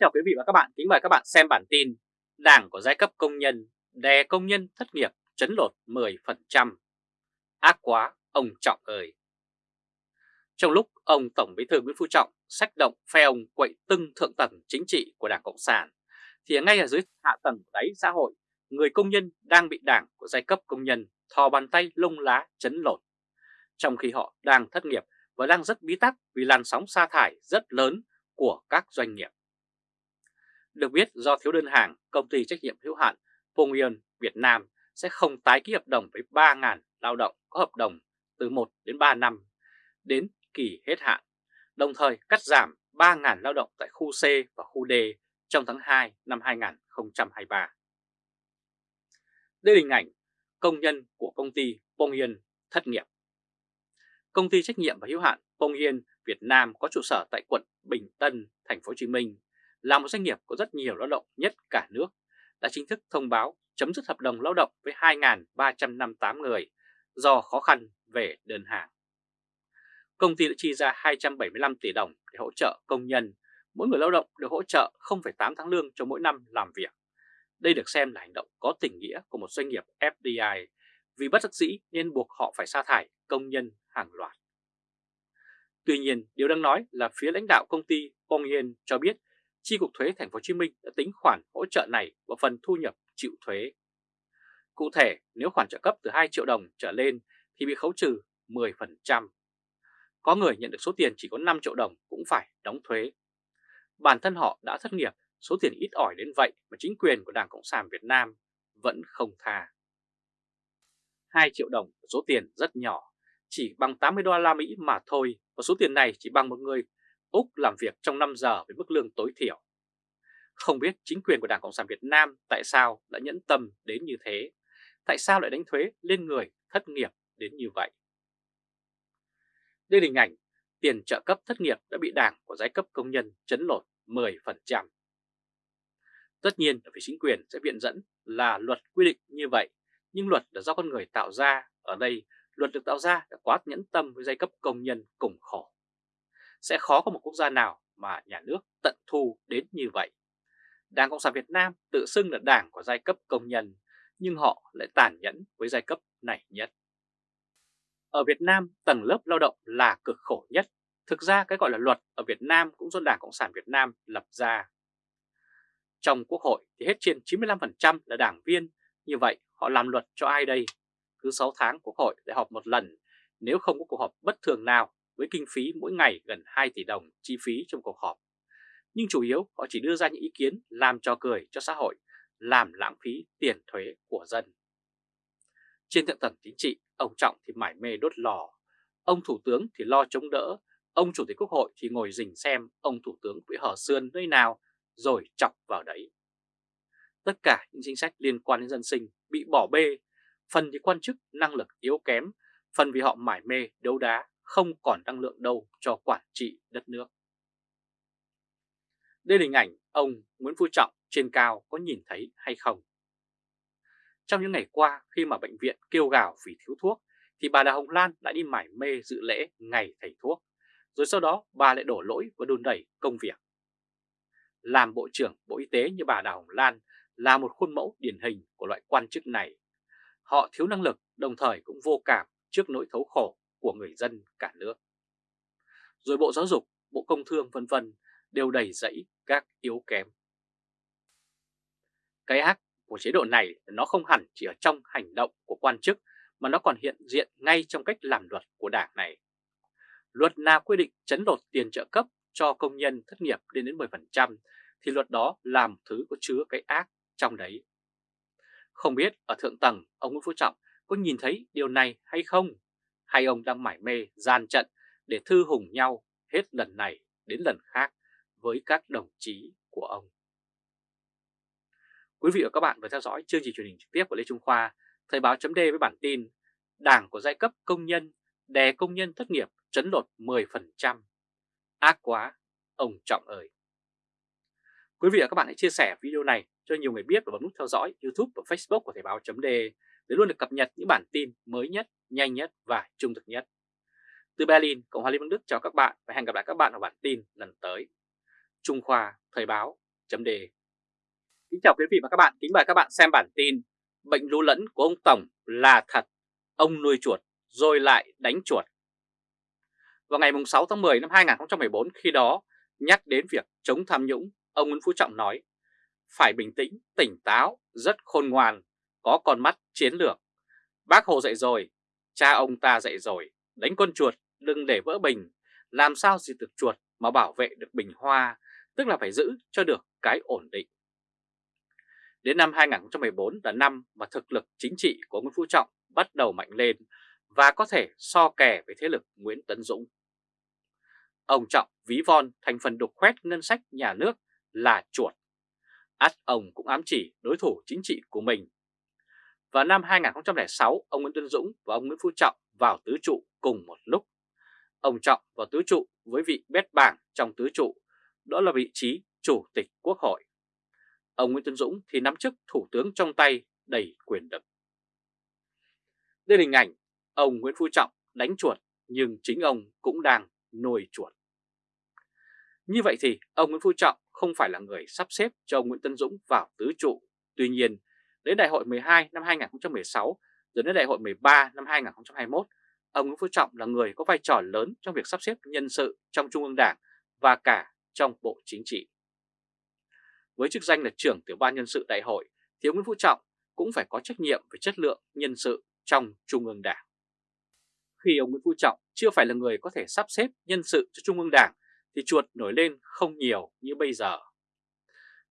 chào quý vị và các bạn, kính mời các bạn xem bản tin Đảng của giai cấp công nhân đè công nhân thất nghiệp chấn lột 10%. Ác quá, ông Trọng ơi! Trong lúc ông Tổng Bí thư Nguyễn Phú Trọng sách động phe ông quậy tưng thượng tầng chính trị của Đảng Cộng sản, thì ngay ở dưới hạ tầng đáy xã hội, người công nhân đang bị đảng của giai cấp công nhân thò bàn tay lông lá chấn lột. Trong khi họ đang thất nghiệp và đang rất bí tắc vì làn sóng sa thải rất lớn của các doanh nghiệp. Được biết do thiếu đơn hàng, công ty trách nhiệm hữu hạn Pongyun Việt Nam sẽ không tái ký hợp đồng với 3.000 lao động có hợp đồng từ 1 đến 3 năm đến kỳ hết hạn, đồng thời cắt giảm 3.000 lao động tại khu C và khu D trong tháng 2 năm 2023. Đây là hình ảnh công nhân của công ty Pongyun thất nghiệp. Công ty trách nhiệm và hữu hạn Pongyun Việt Nam có trụ sở tại quận Bình Tân, thành phố Hồ Chí Minh là một doanh nghiệp có rất nhiều lao động nhất cả nước, đã chính thức thông báo chấm dứt hợp đồng lao động với 2.358 người do khó khăn về đơn hàng. Công ty đã chi ra 275 tỷ đồng để hỗ trợ công nhân, mỗi người lao động được hỗ trợ 0,8 tháng lương cho mỗi năm làm việc. Đây được xem là hành động có tình nghĩa của một doanh nghiệp FDI vì bất đắc dĩ nên buộc họ phải sa thải công nhân hàng loạt. Tuy nhiên, điều đang nói là phía lãnh đạo công ty Bong Yen cho biết Chi cục thuế thành phố Hồ Chí Minh đã tính khoản hỗ trợ này vào phần thu nhập chịu thuế. Cụ thể, nếu khoản trợ cấp từ 2 triệu đồng trở lên thì bị khấu trừ 10%. Có người nhận được số tiền chỉ có 5 triệu đồng cũng phải đóng thuế. Bản thân họ đã thất nghiệp, số tiền ít ỏi đến vậy mà chính quyền của Đảng Cộng sản Việt Nam vẫn không tha. 2 triệu đồng số tiền rất nhỏ, chỉ bằng 80 đô la Mỹ mà thôi, và số tiền này chỉ bằng một người Úc làm việc trong 5 giờ với mức lương tối thiểu. Không biết chính quyền của Đảng Cộng sản Việt Nam tại sao đã nhẫn tâm đến như thế, tại sao lại đánh thuế lên người thất nghiệp đến như vậy. Đây là hình ảnh tiền trợ cấp thất nghiệp đã bị đảng của giai cấp công nhân chấn lột 10%. Tất nhiên là phía chính quyền sẽ viện dẫn là luật quy định như vậy, nhưng luật là do con người tạo ra, ở đây luật được tạo ra đã quá nhẫn tâm với giai cấp công nhân cùng khổ sẽ khó có một quốc gia nào mà nhà nước tận thu đến như vậy. Đảng Cộng sản Việt Nam tự xưng là đảng của giai cấp công nhân, nhưng họ lại tàn nhẫn với giai cấp này nhất. Ở Việt Nam, tầng lớp lao động là cực khổ nhất. Thực ra cái gọi là luật ở Việt Nam cũng do Đảng Cộng sản Việt Nam lập ra. Trong Quốc hội thì hết trên 95% là đảng viên, như vậy họ làm luật cho ai đây? Cứ 6 tháng Quốc hội lại họp một lần, nếu không có cuộc họp bất thường nào với kinh phí mỗi ngày gần 2 tỷ đồng chi phí trong cuộc họp. Nhưng chủ yếu họ chỉ đưa ra những ý kiến làm cho cười cho xã hội, làm lãng phí tiền thuế của dân. Trên thượng tầng chính trị, ông Trọng thì mải mê đốt lò, ông Thủ tướng thì lo chống đỡ, ông Chủ tịch Quốc hội thì ngồi rình xem ông Thủ tướng bị hở xương nơi nào rồi chọc vào đấy. Tất cả những chính sách liên quan đến dân sinh bị bỏ bê, phần thì quan chức năng lực yếu kém, phần vì họ mải mê đấu đá không còn năng lượng đâu cho quản trị đất nước. Đây là hình ảnh ông Nguyễn Phú Trọng trên cao có nhìn thấy hay không? Trong những ngày qua, khi mà bệnh viện kêu gào vì thiếu thuốc, thì bà Đào Hồng Lan đã đi mải mê dự lễ ngày thầy thuốc. Rồi sau đó, bà lại đổ lỗi và đùn đẩy công việc. Làm Bộ trưởng Bộ Y tế như bà Đào Hồng Lan là một khuôn mẫu điển hình của loại quan chức này. Họ thiếu năng lực, đồng thời cũng vô cảm trước nỗi thấu khổ của người dân cả nước. Rồi Bộ Giáo dục, Bộ Công Thương vân vân đều đầy dẫy các yếu kém. Cái ác của chế độ này nó không hẳn chỉ ở trong hành động của quan chức mà nó còn hiện diện ngay trong cách làm luật của đảng này. Luật nào quy định chấn lột tiền trợ cấp cho công nhân thất nghiệp lên đến 10% thì luật đó làm thứ có chứa cái ác trong đấy. Không biết ở thượng tầng ông Nguyễn Phú Trọng có nhìn thấy điều này hay không? Hay ông đang mải mê gian trận để thư hùng nhau hết lần này đến lần khác với các đồng chí của ông. Quý vị và các bạn vừa theo dõi chương trình truyền hình trực tiếp của Lê Trung Khoa, Thời báo chấm với bản tin Đảng của giai cấp công nhân đè công nhân thất nghiệp chấn lột 10%. Ác quá, ông Trọng ơi! Quý vị và các bạn hãy chia sẻ video này cho nhiều người biết và bấm nút theo dõi YouTube và Facebook của Thời báo chấm để luôn được cập nhật những bản tin mới nhất nhanh nhất và trung thực nhất. Từ Berlin, Cộng hòa Liên bang Đức chào các bạn và hẹn gặp lại các bạn ở bản tin lần tới. Trung Khoa Thời báo chấm đề. Kính chào quý vị và các bạn, kính mời các bạn xem bản tin Bệnh lú lẫn của ông Tổng là thật, ông nuôi chuột rồi lại đánh chuột. Vào ngày 6 tháng 10 năm 2014 khi đó nhắc đến việc chống tham nhũng, ông Nguyễn Phú Trọng nói phải bình tĩnh, tỉnh táo, rất khôn ngoan, có con mắt chiến lược. Bác Hồ dạy rồi, cha ông ta dạy rồi, đánh con chuột đừng để vỡ bình, làm sao diệt được chuột mà bảo vệ được bình hoa, tức là phải giữ cho được cái ổn định. Đến năm 2014 là năm mà thực lực chính trị của Nguyễn Phú Trọng bắt đầu mạnh lên và có thể so kè với thế lực Nguyễn Tấn Dũng. Ông Trọng ví von thành phần đục khoét ngân sách nhà nước là chuột. Át ông cũng ám chỉ đối thủ chính trị của mình. Vào năm 2006, ông Nguyễn Tuấn Dũng và ông Nguyễn Phú Trọng vào tứ trụ cùng một lúc. Ông Trọng vào tứ trụ với vị bét bảng trong tứ trụ, đó là vị trí Chủ tịch Quốc hội. Ông Nguyễn Tuấn Dũng thì nắm chức Thủ tướng trong tay đầy quyền lực. Đây là hình ảnh ông Nguyễn Phú Trọng đánh chuột nhưng chính ông cũng đang nuôi chuột. Như vậy thì ông Nguyễn Phú Trọng không phải là người sắp xếp cho ông Nguyễn Tân Dũng vào tứ trụ. Tuy nhiên, đến đại hội 12 năm 2016 rồi đến đại hội 13 năm 2021, ông Nguyễn Phú Trọng là người có vai trò lớn trong việc sắp xếp nhân sự trong Trung ương Đảng và cả trong Bộ Chính trị. Với chức danh là trưởng tiểu ban nhân sự đại hội thì ông Nguyễn Phú Trọng cũng phải có trách nhiệm về chất lượng nhân sự trong Trung ương Đảng. Khi ông Nguyễn Phú Trọng chưa phải là người có thể sắp xếp nhân sự cho Trung ương Đảng thì chuột nổi lên không nhiều như bây giờ.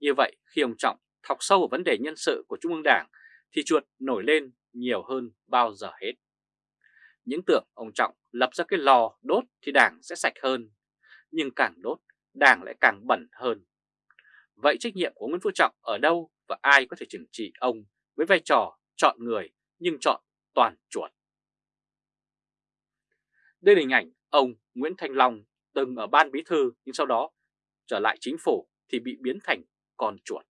Như vậy khi ông Trọng thọc sâu vào vấn đề nhân sự của Trung ương Đảng thì chuột nổi lên nhiều hơn bao giờ hết. Những tưởng ông Trọng lập ra cái lò đốt thì Đảng sẽ sạch hơn, nhưng càng đốt Đảng lại càng bẩn hơn. Vậy trách nhiệm của Nguyễn Phú Trọng ở đâu và ai có thể trừng trị ông với vai trò chọn người nhưng chọn toàn chuột? Đây là hình ảnh ông Nguyễn Thanh Long từng ở ban bí thư nhưng sau đó trở lại chính phủ thì bị biến thành con chuột.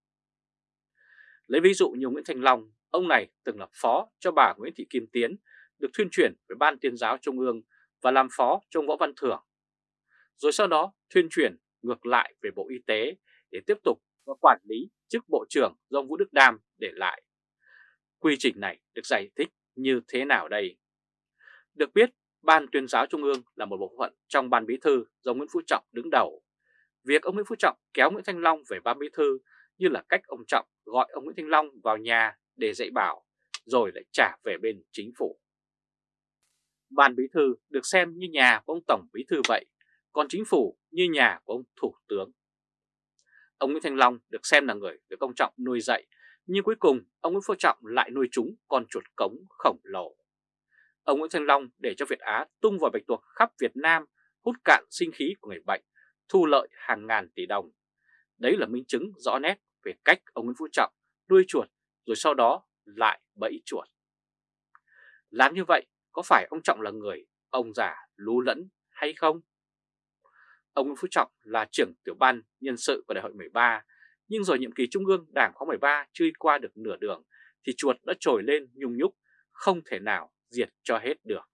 Lấy ví dụ như Nguyễn Thanh Long, ông này từng là phó cho bà Nguyễn Thị Kim Tiến, được thuyên chuyển về Ban Tuyên giáo Trung ương và làm phó cho Võ Văn Thưởng. Rồi sau đó thuyên chuyển ngược lại về Bộ Y tế để tiếp tục và quản lý chức Bộ trưởng do Vũ Đức Đam để lại. Quy trình này được giải thích như thế nào đây? Được biết, Ban tuyên giáo Trung ương là một bộ phận trong Ban Bí thư do Nguyễn Phú Trọng đứng đầu. Việc ông Nguyễn Phú Trọng kéo Nguyễn Thanh Long về Ban Bí thư như là cách ông Trọng Thanh Long vào nhà để dạy bảo, rồi lại trả về bên chính phủ. Ban Bí thư được xem như nhà của ông Tổng Bí thư vậy, còn chính phủ như nhà của ông Thủ tướng. Ông Nguyễn Thanh Long được xem là người được ông Trọng nuôi dạy, nhưng cuối cùng ông Nguyễn Phú Trọng lại nuôi chúng con chuột cống khổng lồ. Ông Nguyễn Thanh Long để cho Việt Á tung vào bạch tuộc khắp Việt Nam, hút cạn sinh khí của người bệnh, thu lợi hàng ngàn tỷ đồng. Đấy là minh chứng rõ nét về cách ông Nguyễn Phú Trọng nuôi chuột rồi sau đó lại bẫy chuột. Làm như vậy có phải ông Trọng là người ông già lú lẫn hay không? Ông Nguyễn Phú Trọng là trưởng tiểu ban nhân sự của đại hội 13, nhưng rồi nhiệm kỳ trung ương đảng khóa 13 chưa qua được nửa đường thì chuột đã trồi lên nhung nhúc, không thể nào diệt cho hết được.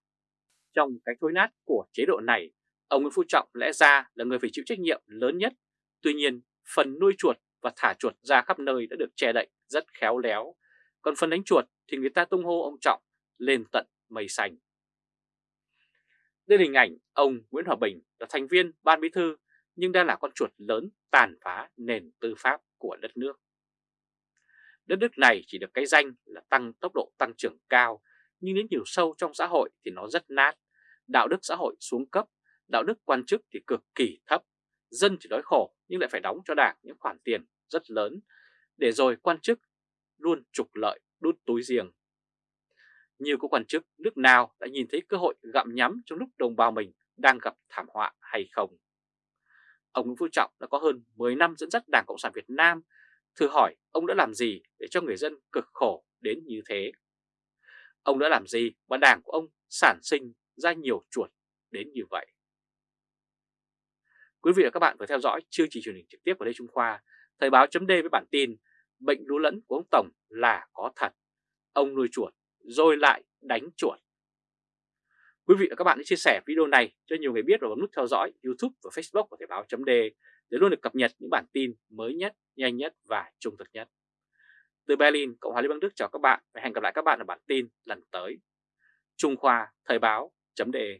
Trong cái thối nát của chế độ này, ông Nguyễn Phú Trọng lẽ ra là người phải chịu trách nhiệm lớn nhất. Tuy nhiên, phần nuôi chuột và thả chuột ra khắp nơi đã được che đậy rất khéo léo. Còn phần đánh chuột thì người ta tung hô ông Trọng lên tận mây xanh. Đây là hình ảnh ông Nguyễn Hòa Bình là thành viên ban bí thư nhưng đang là con chuột lớn tàn phá nền tư pháp của đất nước. Đất nước này chỉ được cái danh là tăng tốc độ tăng trưởng cao nhưng đến nhiều sâu trong xã hội thì nó rất nát. Đạo đức xã hội xuống cấp, đạo đức quan chức thì cực kỳ thấp. Dân thì đói khổ nhưng lại phải đóng cho đảng những khoản tiền rất lớn, để rồi quan chức luôn trục lợi đút túi riêng. Nhiều có quan chức nước nào đã nhìn thấy cơ hội gặm nhắm trong lúc đồng bào mình đang gặp thảm họa hay không? Ông Nguyễn Phú Trọng đã có hơn 10 năm dẫn dắt Đảng Cộng sản Việt Nam. Thử hỏi ông đã làm gì để cho người dân cực khổ đến như thế? Ông đã làm gì mà đảng của ông sản sinh ra nhiều chuột đến như vậy? Quý vị và các bạn vừa theo dõi chương trình truyền hình trực tiếp của Lê Trung Khoa, Thời báo chấm với bản tin Bệnh lũ lẫn của ông Tổng là có thật. Ông nuôi chuột rồi lại đánh chuột. Quý vị và các bạn hãy chia sẻ video này cho nhiều người biết và bấm nút theo dõi YouTube và Facebook của Thời báo chấm để luôn được cập nhật những bản tin mới nhất nhanh nhất và trung thực nhất. Từ Berlin, Cộng hòa Liên bang Đức chào các bạn và hẹn gặp lại các bạn ở bản tin lần tới. Trung Khoa Thời báo.de